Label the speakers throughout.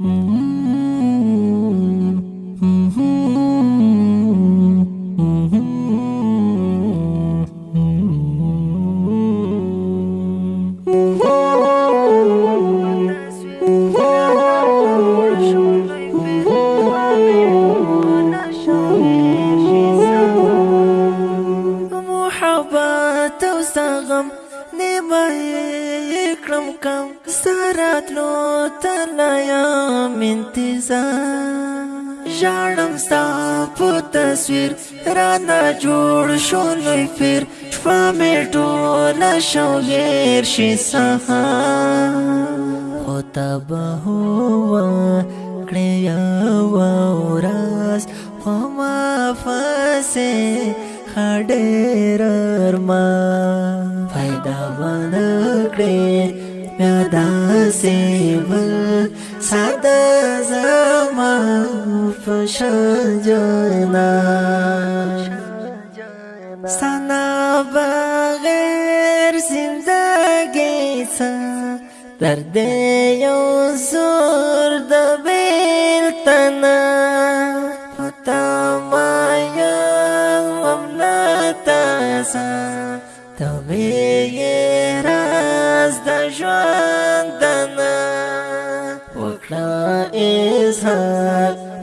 Speaker 1: Mm-hmm. راتلو تلایم انتظار ژړم ستا په تصویر را نه جوړ شو لوی پیر شپه مې ټوله شوګیر شي سهار خو تبه وه کړې یوه ورځ خو ما فسې ښه ډېره Sada zaman fashion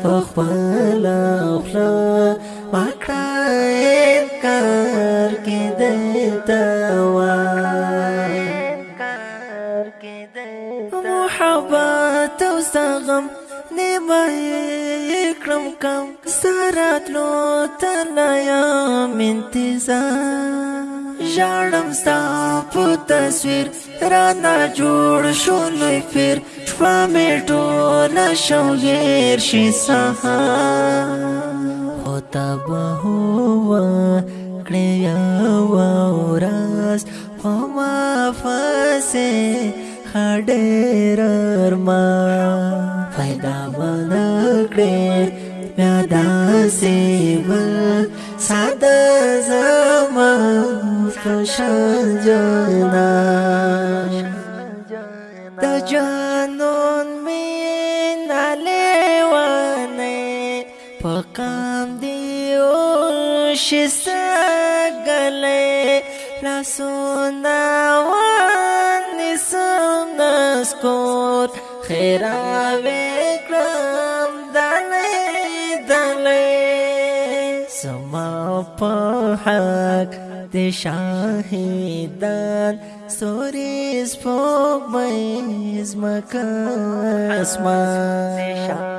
Speaker 1: فخپل خلا وکړه کار کې دیتا وا محبت او سغم نیمه کرم کم سرات لو تلایا منتظار ژړم ستا په تصویر را نه جوړ شو لوی فیر شپه مې ټوله شوګیر شي سهار خو تبه هوا کړې یو راز په ما فسه خډېر ما پیدا باندې کړې بیا داسې بل ساده زما خوشان جنا د جنا پکام دیو شسګلې لاسونه وان سندس کور خیراوي کرم دلې دلې سما په حق د شاهدان سوري سپوږمۍ زمکه اسمان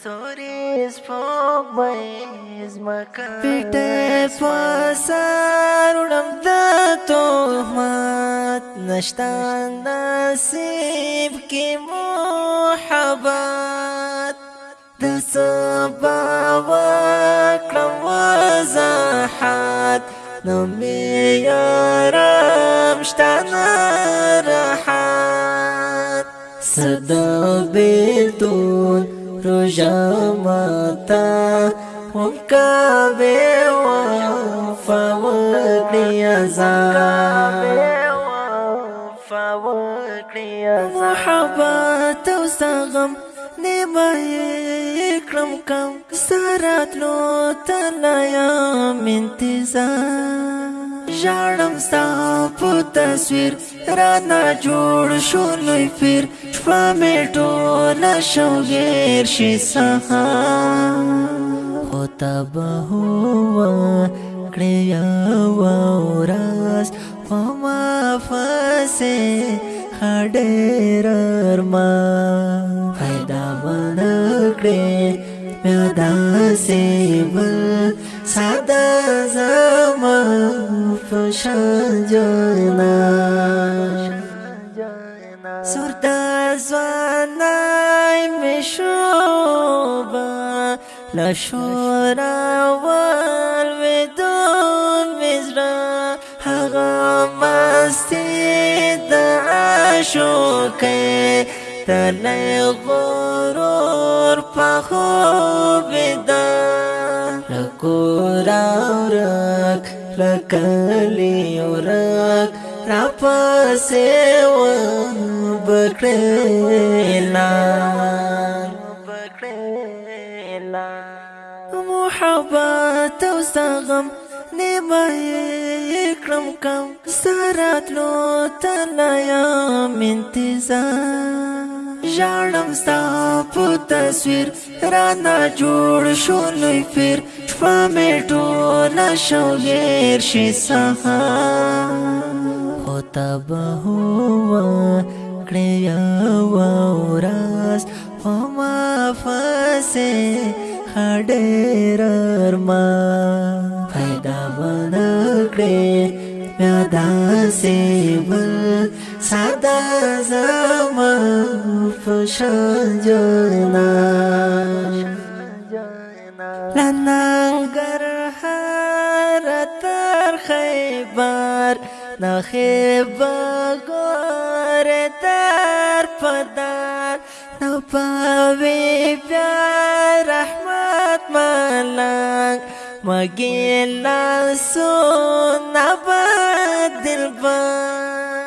Speaker 1: ستوريز فوق بيز مکا پیٹے پاسار اڑم دا توحمت نشتان نصیب کی محبت د سبا وکړم وضاحت نو مې یارم شتانه راحت جمتا وكابي وفوقي أزار محبت او سغم نیمای کړم سارت سرات لو تلایم انتظار ژړم ستا په تصویر را نه جوړ شو لوی پیر شپه مې ټوله شوګیر شي سهار خو تبه وه کړې وراس خو ما فسې خډېر ارمان پیدا ونکړې مې داسې بل ساده زه روشن جانا سرد زوانای مشوبا لشورا وال ودون مزرا حغا مستی دعاشوکه تلی غرور پخوبدا لکورا ورا لکلی ورک را پاسه و بکړلا محبت او سغم نیمه کرم کم سرات لو تلایم انتظار ژړم ستا په تصویر را نه جوړ شو لوی پیر شپه مې ټوله شوګیر شي سهار خو تبه وه کړې یوه ورځ خو ما فسې ښه ډېر ارمان پیدا به نه کړې بیا داسې ساده زما پشان جوړنا لنګر هر تر خیبر نخیب ګور تر پدار نو پاوی بیا رحمت ملنګ مګیلا سو نبا دلبر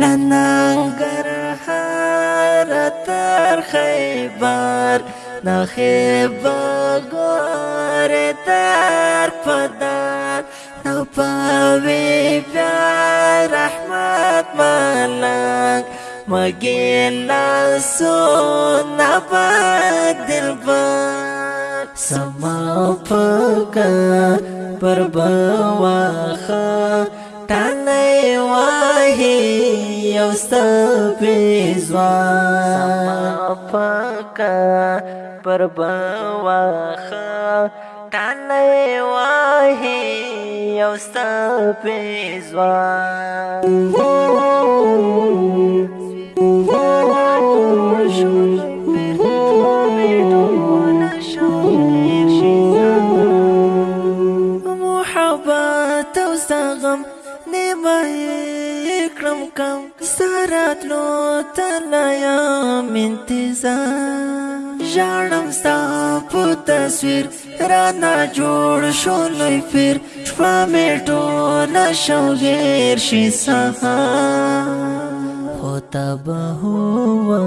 Speaker 1: لننګر هر تر خیبر نه خیبر ګور تر پدان نو پوي بیا رحمت ملنګ مګیلا سو نه بدل بار سما پګا پر بواخه تنه واهي سپې زوان پکا پر بواخه تاله وای یو سپې زوان محبت او سغم نیمه کړم کم سرات لو تلایا منتظر ژړم ستا په تصویر رانا جوړ شو لوی پیر شپه مې ټوله شوګیر شي سهار خو تبه وه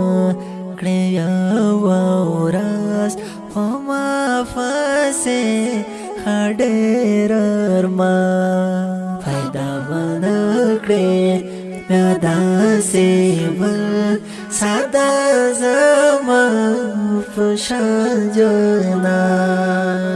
Speaker 1: کړی او راس خو ما فاسه خډېر ارمان زیبل سادا زما فشان جنان